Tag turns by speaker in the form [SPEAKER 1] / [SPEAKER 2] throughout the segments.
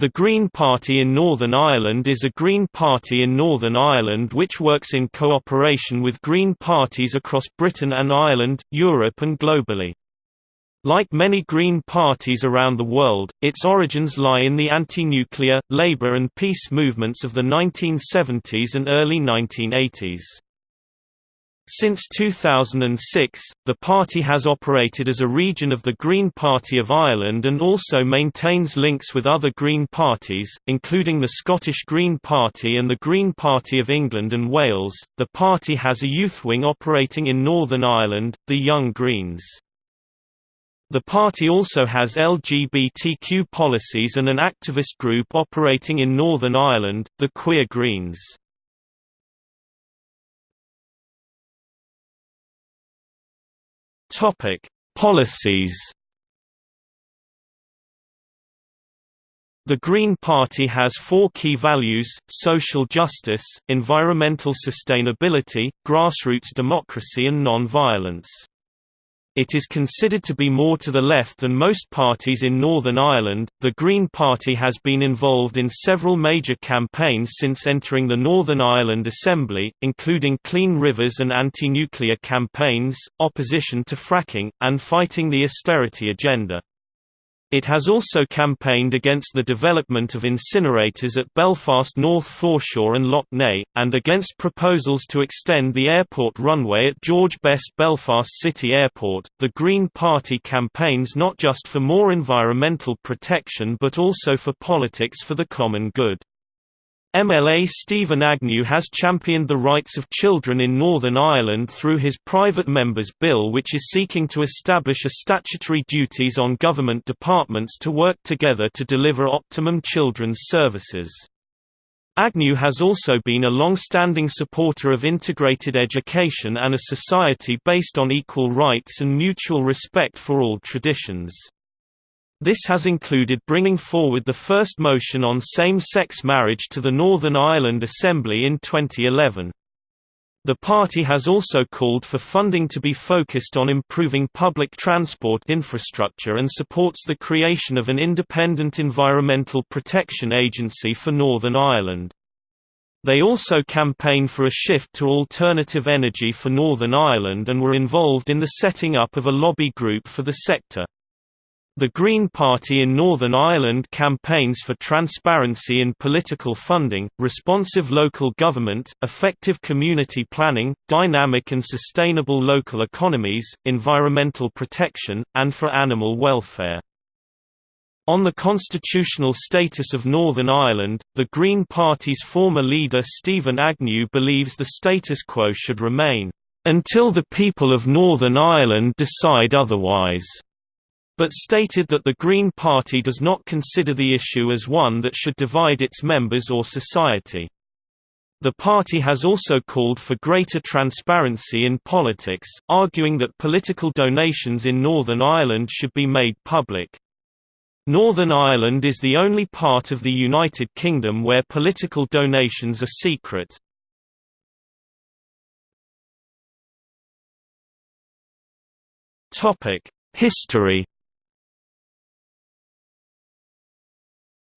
[SPEAKER 1] The Green Party in Northern Ireland is a Green Party in Northern Ireland which works in cooperation with Green parties across Britain and Ireland, Europe and globally. Like many Green parties around the world, its origins lie in the anti-nuclear, labour and peace movements of the 1970s and early 1980s. Since 2006, the party has operated as a region of the Green Party of Ireland and also maintains links with other Green parties, including the Scottish Green Party and the Green Party of England and Wales. The party has a youth wing operating in Northern Ireland, the Young Greens. The party also has LGBTQ policies and an activist group operating in Northern Ireland, the Queer Greens. Topic: Policies. The Green Party has four key values, social justice, environmental sustainability, grassroots democracy and non-violence. It is considered to be more to the left than most parties in Northern Ireland. The Green Party has been involved in several major campaigns since entering the Northern Ireland Assembly, including clean rivers and anti nuclear campaigns, opposition to fracking, and fighting the austerity agenda. It has also campaigned against the development of incinerators at Belfast North Foreshore and Lough Neagh, and against proposals to extend the airport runway at George Best Belfast City Airport. The Green Party campaigns not just for more environmental protection but also for politics for the common good. MLA Steven Agnew has championed the rights of children in Northern Ireland through his private member's bill which is seeking to establish a statutory duties on government departments to work together to deliver optimum children's services. Agnew has also been a long-standing supporter of integrated education and a society based on equal rights and mutual respect for all traditions. This has included bringing forward the first motion on same-sex marriage to the Northern Ireland Assembly in 2011. The party has also called for funding to be focused on improving public transport infrastructure and supports the creation of an independent environmental protection agency for Northern Ireland. They also campaign for a shift to alternative energy for Northern Ireland and were involved in the setting up of a lobby group for the sector. The Green Party in Northern Ireland campaigns for transparency in political funding, responsive local government, effective community planning, dynamic and sustainable local economies, environmental protection, and for animal welfare. On the constitutional status of Northern Ireland, the Green Party's former leader Steven Agnew believes the status quo should remain, "...until the people of Northern Ireland decide otherwise." But stated that the Green Party does not consider the issue as one that should divide its members or society. The party has also called for greater transparency in politics, arguing that political donations in Northern Ireland should be made public. Northern Ireland is the only part of the United Kingdom where political donations are secret. History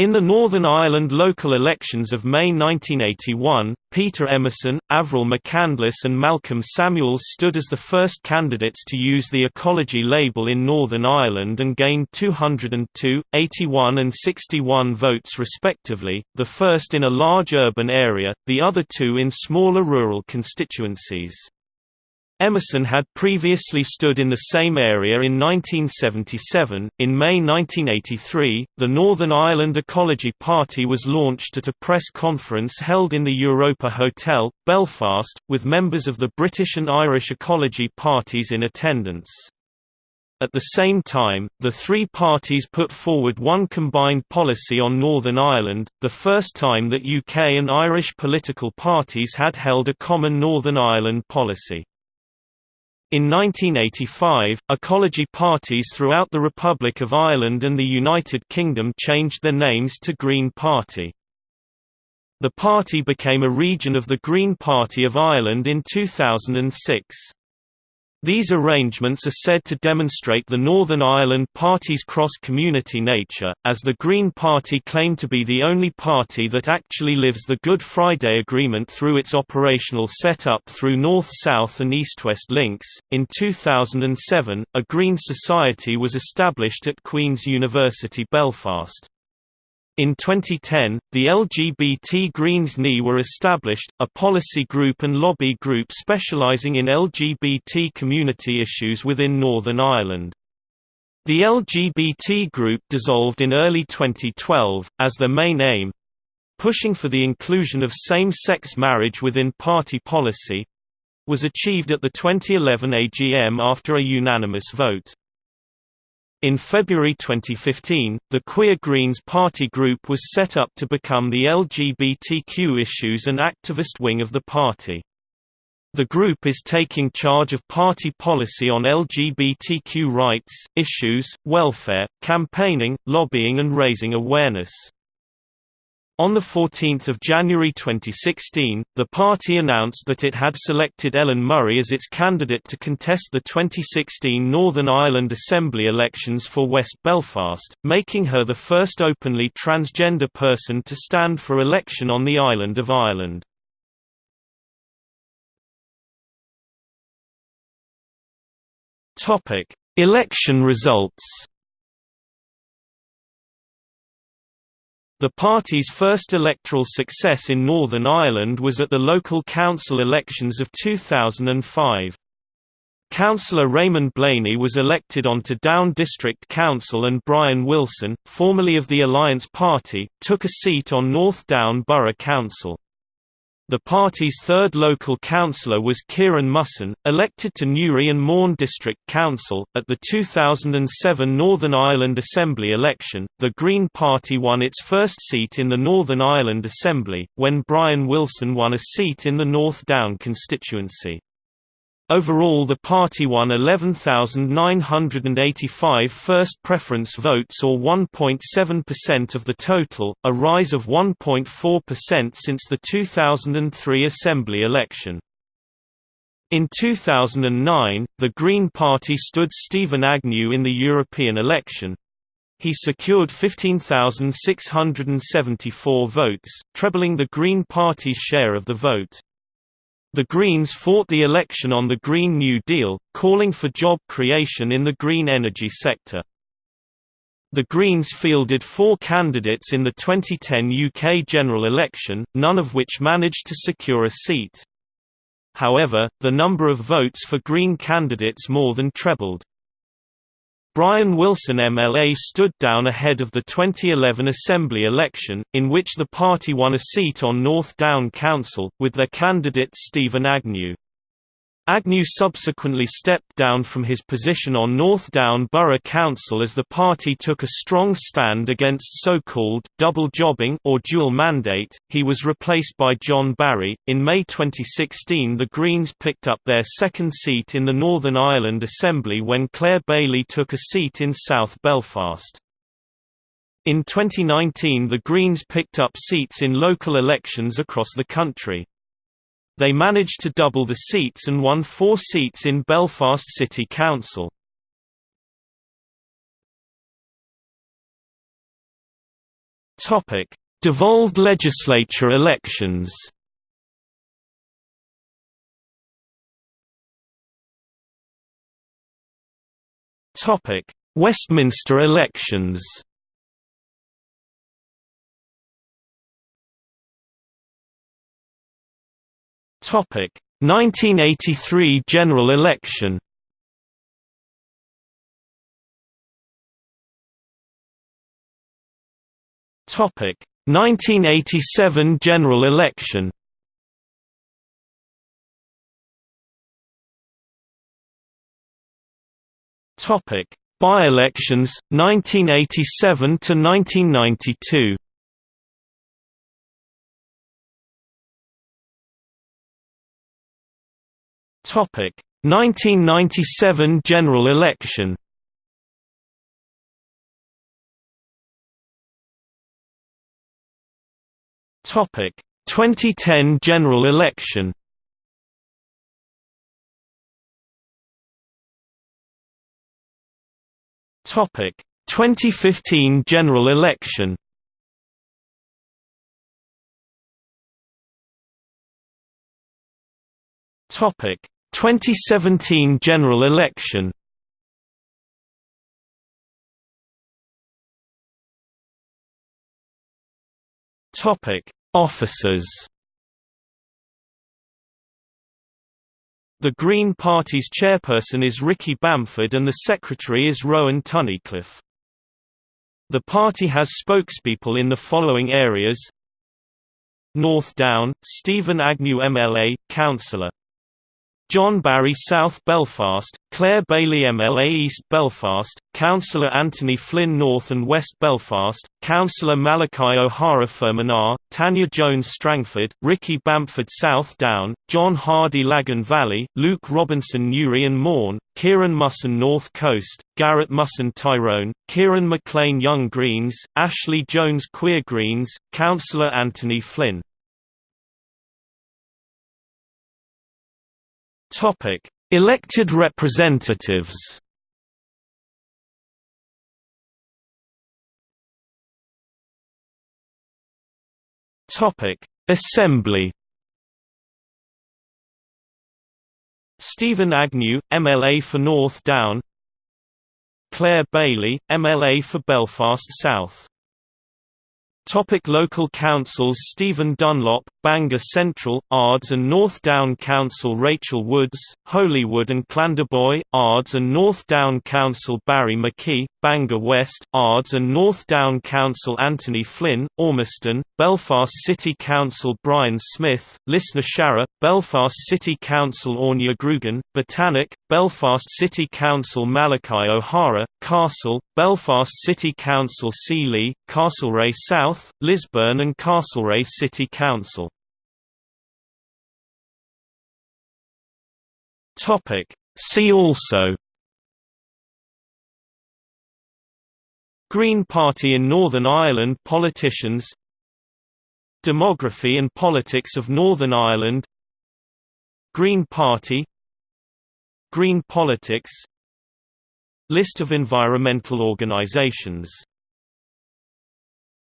[SPEAKER 1] In the Northern Ireland local elections of May 1981, Peter Emerson, Avril McCandless and Malcolm Samuels stood as the first candidates to use the ecology label in Northern Ireland and gained 202, 81 and 61 votes respectively, the first in a large urban area, the other two in smaller rural constituencies. Emerson had previously stood in the same area in 1977. In May 1983, the Northern Ireland Ecology Party was launched at a press conference held in the Europa Hotel, Belfast, with members of the British and Irish ecology parties in attendance. At the same time, the three parties put forward one combined policy on Northern Ireland, the first time that UK and Irish political parties had held a common Northern Ireland policy. In 1985, ecology parties throughout the Republic of Ireland and the United Kingdom changed their names to Green Party. The party became a region of the Green Party of Ireland in 2006. These arrangements are said to demonstrate the Northern Ireland Party's cross-community nature, as the Green Party claimed to be the only party that actually lives the Good Friday Agreement through its operational setup through north-south and east-west links. In 2007, a Green Society was established at Queen's University Belfast. In 2010, the LGBT Greens NI were established, a policy group and lobby group specialising in LGBT community issues within Northern Ireland. The LGBT group dissolved in early 2012, as their main aim—pushing for the inclusion of same-sex marriage within party policy—was achieved at the 2011 AGM after a unanimous vote. In February 2015, the Queer Greens party group was set up to become the LGBTQ issues and activist wing of the party. The group is taking charge of party policy on LGBTQ rights, issues, welfare, campaigning, lobbying and raising awareness. On 14 January 2016, the party announced that it had selected Ellen Murray as its candidate to contest the 2016 Northern Ireland Assembly elections for West Belfast, making her the first openly transgender person to stand for election on the island of Ireland. Election results The party's first electoral success in Northern Ireland was at the local council elections of 2005. Councillor Raymond Blaney was elected onto Down District Council and Brian Wilson, formerly of the Alliance Party, took a seat on North Down Borough Council. The party's third local councillor was Kieran Musson, elected to Newry and Mourne District Council. At the 2007 Northern Ireland Assembly election, the Green Party won its first seat in the Northern Ireland Assembly, when Brian Wilson won a seat in the North Down constituency. Overall the party won 11,985 first preference votes or 1.7% of the total, a rise of 1.4% since the 2003 Assembly election. In 2009, the Green Party stood Steven Agnew in the European election. He secured 15,674 votes, trebling the Green Party's share of the vote. The Greens fought the election on the Green New Deal, calling for job creation in the green energy sector. The Greens fielded four candidates in the 2010 UK general election, none of which managed to secure a seat. However, the number of votes for Green candidates more than trebled. Brian Wilson MLA stood down ahead of the 2011 Assembly election, in which the party won a seat on North Down Council, with their candidate Steven Agnew. Agnew subsequently stepped down from his position on North Down Borough Council as the party took a strong stand against so-called double jobbing or dual mandate. He was replaced by John Barry. In May 2016, the Greens picked up their second seat in the Northern Ireland Assembly when Clare Bailey took a seat in South Belfast. In 2019 the Greens picked up seats in local elections across the country. They managed to double the seats and won four seats in Belfast City Council. Devolved legislature elections Westminster elections Topic 1983 general election. Topic 1987 general election. Topic By-elections 1987 to 1992. Topic 1997 general election. Topic 2010 general election. Topic: 2015 general election. Topic: 2017 general election. Topic: Officers. The Green Party's chairperson is Ricky Bamford and the secretary is Rowan Tunnicliffe. The party has spokespeople in the following areas North Down, Steven Agnew MLA, Councillor John Barry South Belfast, Clare Bailey MLA East Belfast, Councillor Anthony Flynn North and West Belfast, Councillor Malachi O'Hara Fermanagh, Tanya Jones Strangford, Ricky Bamford South Down, John Hardy Lagan Valley, Luke Robinson Newry and Mourne, Kieran Musson North Coast, Garrett Musson Tyrone, Kieran McLean Young Greens, Ashley Jones Queer Greens, Councillor Anthony Flynn Topic: Elected representatives. Topic: Assembly. Steven Agnew, MLA for North Down. Clare Bailey, MLA for Belfast South. Topic local councils Stephen Dunlop, Bangor Central, Ards and North Down Council Rachel Woods, Holywood and Clandeboye, Ards and North Down Council Barry McKee, Bangor West, Ards and North Down Council Anthony Flynn, Ormiston, Belfast City Council Brian Smith, Lisnasharragh, Belfast City Council Áine Groogan, Botanic, Belfast City Council Malachi O'Hara, Castle, Belfast City Council Sealy, Castlereagh South, Lisburn and Castlereagh City Council. See also. Green Party in Northern Ireland Politicians. Demography and politics of Northern Ireland. Green Party. Green politics List of environmental organizations